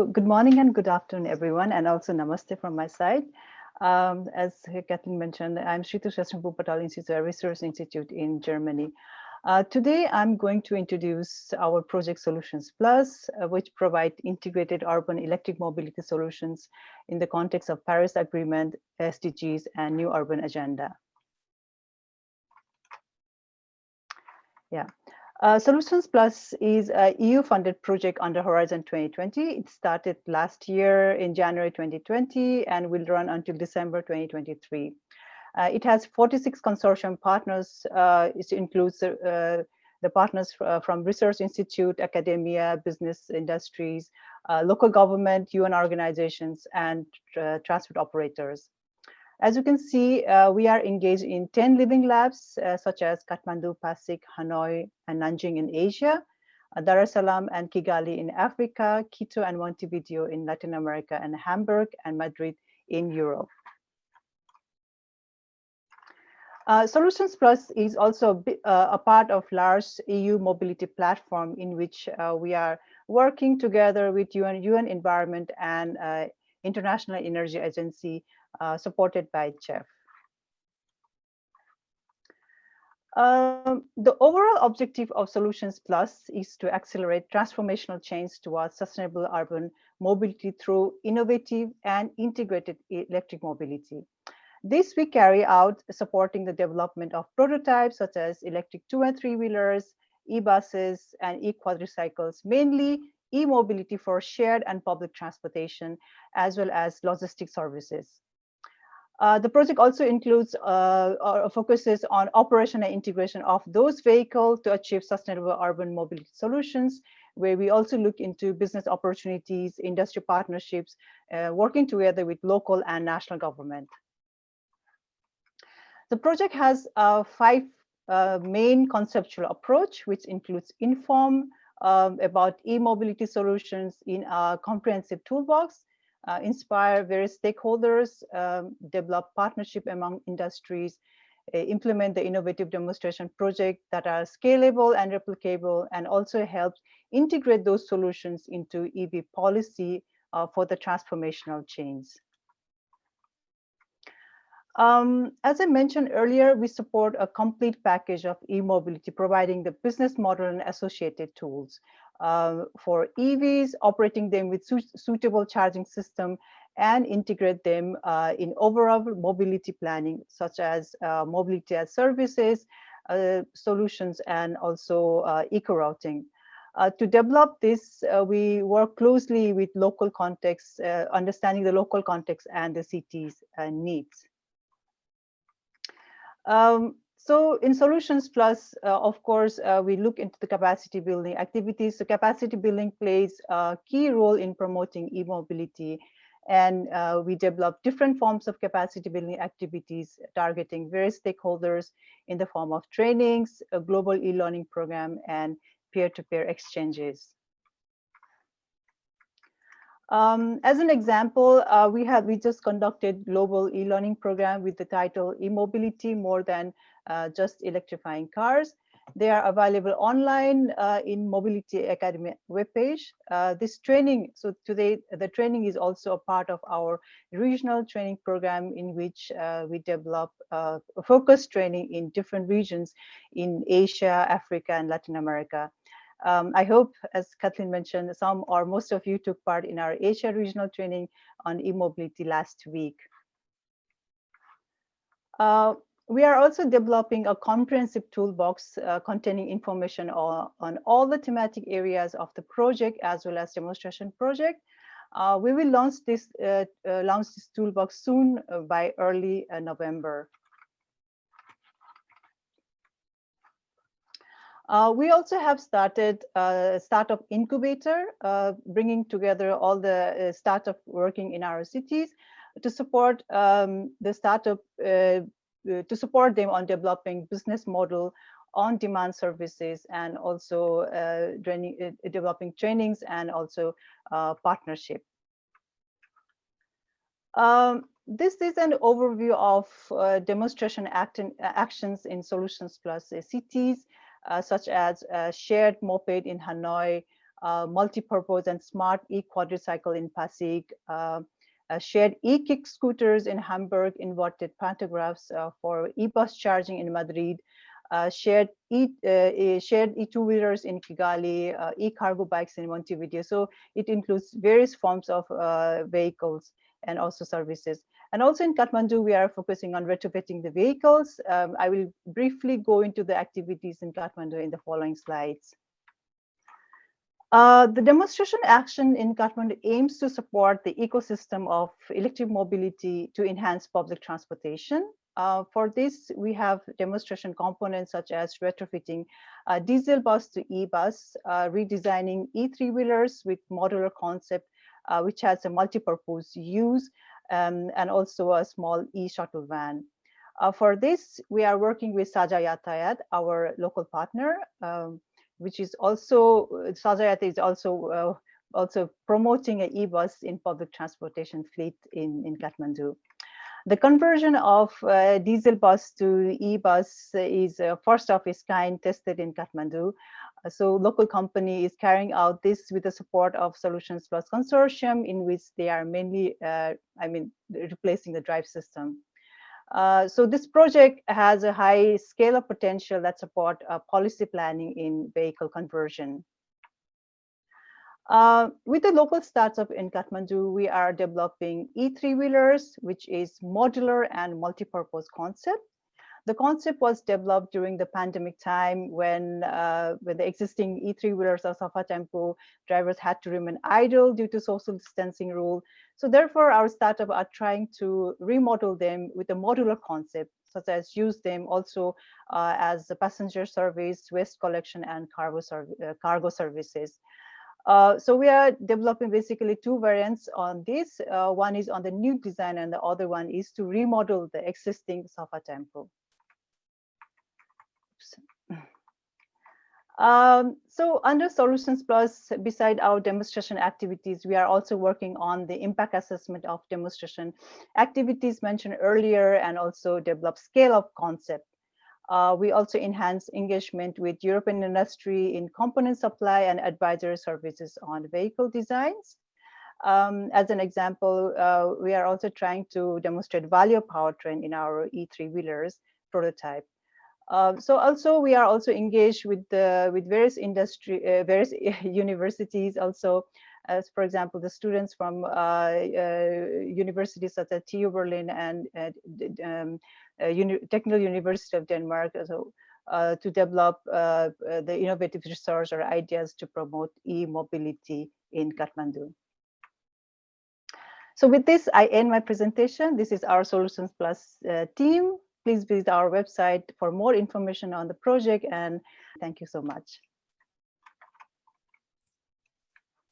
Good morning and good afternoon, everyone, and also namaste from my side. Um, as Kathleen mentioned, I'm Shrita Shastram Wuppertal Institute, a research institute in Germany. Uh, today, I'm going to introduce our project Solutions Plus, uh, which provide integrated urban electric mobility solutions in the context of Paris Agreement, SDGs, and New Urban Agenda. Yeah, uh, Solutions Plus is a EU-funded project under Horizon 2020. It started last year in January 2020 and will run until December 2023. Uh, it has 46 consortium partners. Uh, it includes uh, the partners uh, from research institute, academia, business industries, uh, local government, UN organizations, and transport operators. As you can see, uh, we are engaged in 10 living labs, uh, such as Kathmandu, Pasig, Hanoi, and Nanjing in Asia, uh, Dar es Salaam and Kigali in Africa, Quito and Montevideo in Latin America, and Hamburg and Madrid in Europe. Uh, Solutions Plus is also uh, a part of large EU mobility platform in which uh, we are working together with UN, UN Environment and uh, International Energy Agency uh, supported by CHEF. Um, the overall objective of Solutions Plus is to accelerate transformational change towards sustainable urban mobility through innovative and integrated electric mobility. This we carry out supporting the development of prototypes such as electric two and three wheelers, e-buses and e-quadricycles, mainly e-mobility for shared and public transportation, as well as logistic services. Uh, the project also includes uh, or focuses on operation and integration of those vehicles to achieve sustainable urban mobility solutions, where we also look into business opportunities, industry partnerships, uh, working together with local and national government. The project has a five uh, main conceptual approach, which includes inform um, about e-mobility solutions in a comprehensive toolbox, uh, inspire various stakeholders, um, develop partnership among industries, uh, implement the innovative demonstration project that are scalable and replicable, and also help integrate those solutions into EV policy uh, for the transformational change. Um, as I mentioned earlier, we support a complete package of e-mobility, providing the business model and associated tools uh, for EVs, operating them with su suitable charging system and integrate them uh, in overall mobility planning, such as uh, mobility as services, uh, solutions, and also uh, eco-routing. Uh, to develop this, we work closely with local context, understanding the local context and the city's needs. Um, so in Solutions Plus, uh, of course, uh, we look into the capacity building activities. So capacity building plays a key role in promoting e-mobility. And uh, we develop different forms of capacity building activities targeting various stakeholders in the form of trainings, a global e-learning program, and peer-to-peer -peer exchanges. Um, as an example, uh, we have we just conducted global e-learning program with the title e-mobility more than uh, just electrifying cars. They are available online uh, in Mobility Academy webpage. Uh, this training, so today the training is also a part of our regional training program in which uh, we develop uh, focused training in different regions in Asia, Africa, and Latin America. Um, I hope, as Kathleen mentioned, some or most of you took part in our Asia regional training on e-mobility last week. Uh, we are also developing a comprehensive toolbox uh, containing information on, on, all the thematic areas of the project as well as demonstration project. Uh, we will launch this, uh, uh, launch this toolbox soon uh, by early November. Uh, we also have started a startup incubator, uh, bringing together all the uh, startup working in our cities to support um, the startup, uh, uh, to support them on developing business model on demand services and also uh, training, developing trainings and also partnership. Um, this is an overview of demonstration act actions in Solutions Plus cities uh, such as shared moped in Hanoi, uh, multi-purpose and smart e-quadricycle in Pasig, uh, uh, shared e-kick scooters in Hamburg, inverted pantographs uh, for e-bus charging in Madrid, uh, shared e uh, shared e-two-wheelers in Kigali, uh, e-cargo bikes in Montevideo. So it includes various forms of uh, vehicles and also services. And also in Kathmandu, we are focusing on retrofitting the vehicles. Um, I will briefly go into the activities in Kathmandu in the following slides. Uh, the demonstration action in Kathmandu aims to support the ecosystem of electric mobility to enhance public transportation. Uh, for this, we have demonstration components such as retrofitting a diesel bus to e-bus, uh, redesigning e-three-wheelers with modular concept, uh, which has a multi-purpose use, um, and also a small e-shuttle van. Uh, for this, we are working with Sajha Yatayat, our local partner, um, which is also, Sajha Yatayat is also uh, also promoting an e-bus in public transportation fleet in, in Kathmandu. The conversion of uh, diesel bus to e-bus is uh, first of its kind tested in Kathmandu. So local company is carrying out this with the support of Solutions Plus Consortium in which they are mainly, uh, I mean, replacing the drive system. Uh, so this project has a high scale of potential that support uh, policy planning in vehicle conversion. Uh, with the local startup in Kathmandu, we are developing E3-wheelers, which is modular and multi-purpose concept. The concept was developed during the pandemic time when, uh, when the existing E3-wheelers or Safa Tempo drivers had to remain idle due to social distancing rule. So therefore, our startup are trying to remodel them with a modular concept, such as use them also uh, as a passenger service, waste collection, and cargo, uh, cargo services. Uh, so we are developing basically two variants on this. Uh, one is on the new design and the other one is to remodel the existing Safa Tempo. Um, so under Solutions Plus, beside our demonstration activities, we are also working on the impact assessment of demonstration activities mentioned earlier and also develop scale of concept. Uh, we also enhance engagement with European industry in component supply and advisory services on vehicle designs. Um, as an example, uh, we are also trying to demonstrate Valeo powertrain in our E3 wheelers prototype. Uh, so also we are also engaged with the with various industry uh, various universities also as for example the students from uh, uh universities such as TU Berlin and um, Uh, uni Technical University of Denmark so uh, to develop uh, uh, the innovative research or ideas to promote e-mobility in Kathmandu. So with this, I end my presentation. This is our Solutions Plus team please visit our website for more information on the project and thank you so much.